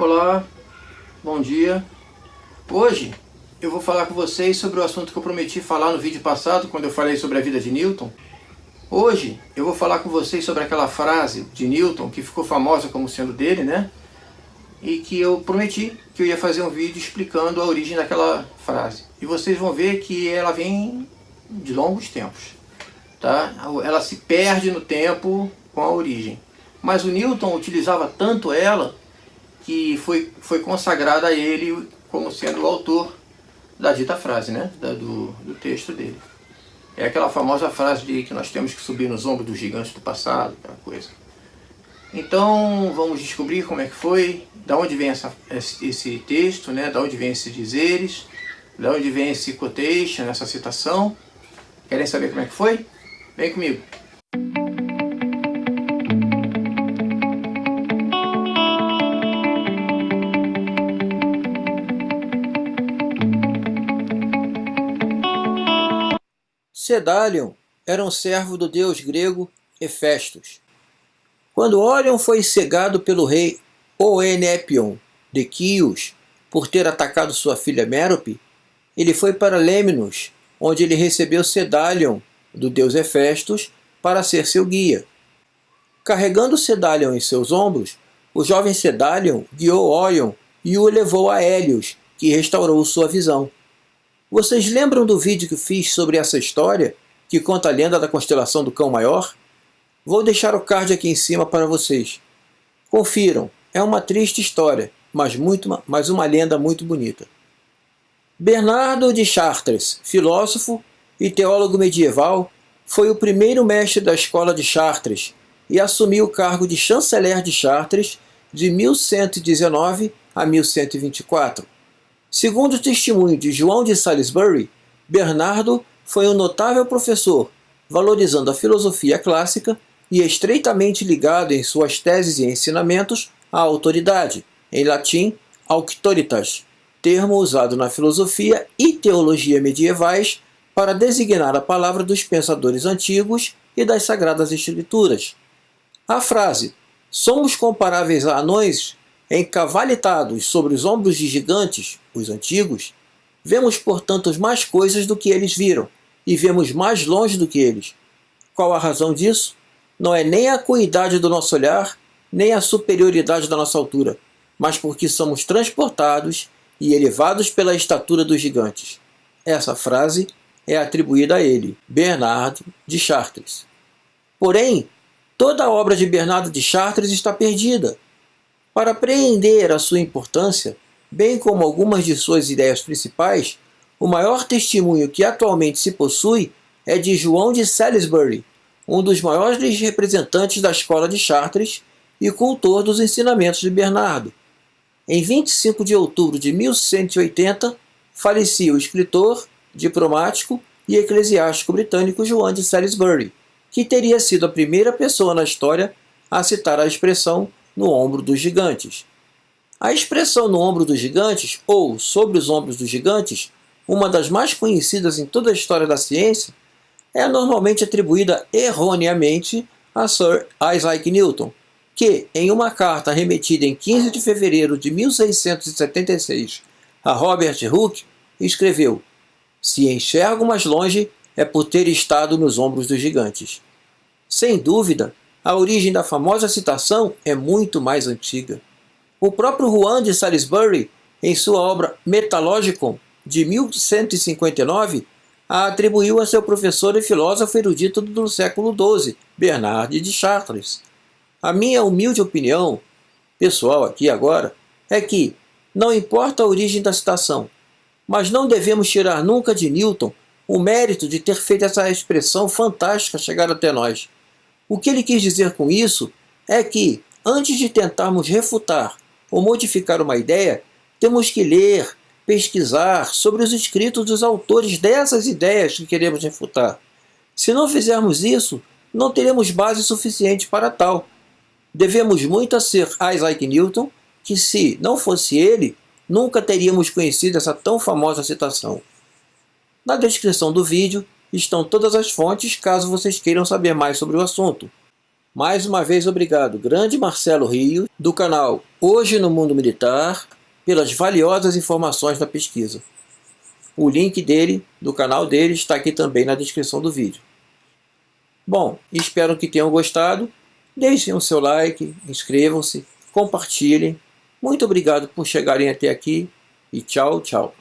Olá, bom dia. Hoje eu vou falar com vocês sobre o assunto que eu prometi falar no vídeo passado, quando eu falei sobre a vida de Newton. Hoje eu vou falar com vocês sobre aquela frase de Newton, que ficou famosa como sendo dele, né? E que eu prometi que eu ia fazer um vídeo explicando a origem daquela frase. E vocês vão ver que ela vem de longos tempos. Tá? Ela se perde no tempo com a origem. Mas o Newton utilizava tanto ela que foi, foi consagrada a ele como sendo o autor da dita frase, né? Da, do, do texto dele. É aquela famosa frase de que nós temos que subir nos ombros dos gigantes do passado, aquela coisa. Então, vamos descobrir como é que foi, da onde vem essa, esse texto, né? da onde vem esses dizeres, da onde vem esse quotation, essa citação. Querem saber como é que foi? Vem comigo. Sedalion era um servo do deus grego Hefestos. Quando Orion foi cegado pelo rei Oenepion de Quios por ter atacado sua filha Mérope, ele foi para Lemnos, onde ele recebeu Sedalion do deus Hefestos para ser seu guia. Carregando Sedalion em seus ombros, o jovem Sedalion guiou Orion e o levou a Hélios, que restaurou sua visão. Vocês lembram do vídeo que fiz sobre essa história, que conta a lenda da constelação do Cão Maior? Vou deixar o card aqui em cima para vocês. Confiram, é uma triste história, mas, muito, mas uma lenda muito bonita. Bernardo de Chartres, filósofo e teólogo medieval, foi o primeiro mestre da escola de Chartres e assumiu o cargo de chanceler de Chartres de 1119 a 1124. Segundo o testemunho de João de Salisbury, Bernardo foi um notável professor, valorizando a filosofia clássica e estreitamente ligado em suas teses e ensinamentos à autoridade, em latim, auctoritas, termo usado na filosofia e teologia medievais para designar a palavra dos pensadores antigos e das sagradas escrituras. A frase, somos comparáveis a anões encavalitados sobre os ombros de gigantes, os antigos, vemos, portanto, mais coisas do que eles viram, e vemos mais longe do que eles. Qual a razão disso? Não é nem a acuidade do nosso olhar, nem a superioridade da nossa altura, mas porque somos transportados e elevados pela estatura dos gigantes. Essa frase é atribuída a ele, Bernardo de Chartres. Porém, toda a obra de Bernardo de Chartres está perdida, para apreender a sua importância, bem como algumas de suas ideias principais, o maior testemunho que atualmente se possui é de João de Salisbury, um dos maiores representantes da escola de Chartres e cultor dos ensinamentos de Bernardo. Em 25 de outubro de 1180, falecia o escritor, diplomático e eclesiástico britânico João de Salisbury, que teria sido a primeira pessoa na história a citar a expressão no ombro dos gigantes. A expressão no ombro dos gigantes, ou sobre os ombros dos gigantes, uma das mais conhecidas em toda a história da ciência, é normalmente atribuída erroneamente a Sir Isaac Newton, que, em uma carta remetida em 15 de fevereiro de 1676 a Robert Hooke, escreveu Se enxergo mais longe, é por ter estado nos ombros dos gigantes. Sem dúvida, a origem da famosa citação é muito mais antiga. O próprio Juan de Salisbury, em sua obra Metalogicon, de 1159, a atribuiu a seu professor e filósofo erudito do século XII, Bernard de Chartres. A minha humilde opinião, pessoal aqui agora, é que, não importa a origem da citação, mas não devemos tirar nunca de Newton o mérito de ter feito essa expressão fantástica chegar até nós. O que ele quis dizer com isso é que, antes de tentarmos refutar ou modificar uma ideia, temos que ler, pesquisar sobre os escritos dos autores dessas ideias que queremos refutar. Se não fizermos isso, não teremos base suficiente para tal. Devemos muito a ser Isaac Newton, que se não fosse ele, nunca teríamos conhecido essa tão famosa citação. Na descrição do vídeo estão todas as fontes caso vocês queiram saber mais sobre o assunto. Mais uma vez, obrigado, grande Marcelo Rio, do canal Hoje no Mundo Militar, pelas valiosas informações da pesquisa. O link dele, do canal dele, está aqui também na descrição do vídeo. Bom, espero que tenham gostado. Deixem o seu like, inscrevam-se, compartilhem. Muito obrigado por chegarem até aqui e tchau, tchau.